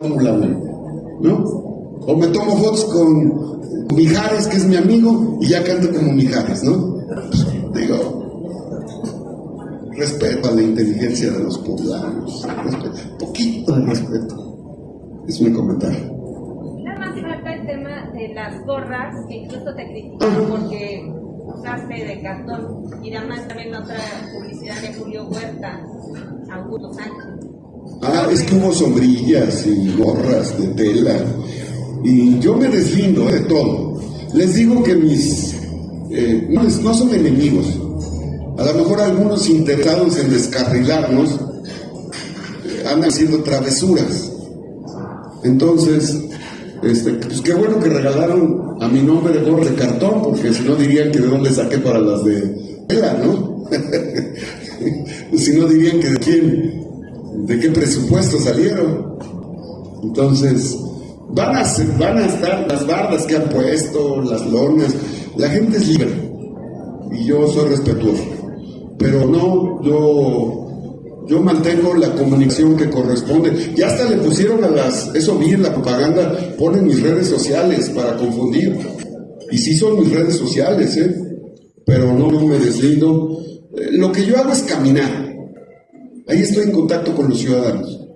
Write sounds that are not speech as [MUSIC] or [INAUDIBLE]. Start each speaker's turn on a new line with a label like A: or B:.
A: Fórmula 1, ¿no? O me tomo fotos con Mijares, que es mi amigo, y ya canto como Mijares, ¿no? Digo, respeto a la inteligencia de los poblanos, respeto, poquito de respeto. Es mi comentario.
B: Nada más trata el tema de las gorras, que incluso te criticaron porque usaste de cartón. Y además también otra publicidad de Julio Huerta, Augusto Sánchez.
A: Ah, es que hubo sombrillas y gorras de tela. Y yo me deslindo de todo. Les digo que mis... eh, no, son enemigos. A lo mejor algunos interesados en descarrilarnos eh, andan haciendo travesuras. Entonces, este, pues qué bueno que regalaron a mi nombre de gorra de cartón, porque si no dirían que de dónde saqué para las de tela, ¿no? [LAUGHS] si no dirían que de quién, de qué presupuesto salieron. Entonces, van a, ser- van a estar las bardas que han puesto, las lonas, la gente es libre y yo soy respetuoso. Pero no, yo, yo mantengo la comunicación que corresponde. Ya hasta le pusieron a las, eso vi en la propaganda, ponen mis redes sociales para confundir. Y sí son mis redes sociales, ¿eh? Pero no, no me deslindo. Eh, Lo que yo hago es caminar. Ahí estoy en contacto con los ciudadanos.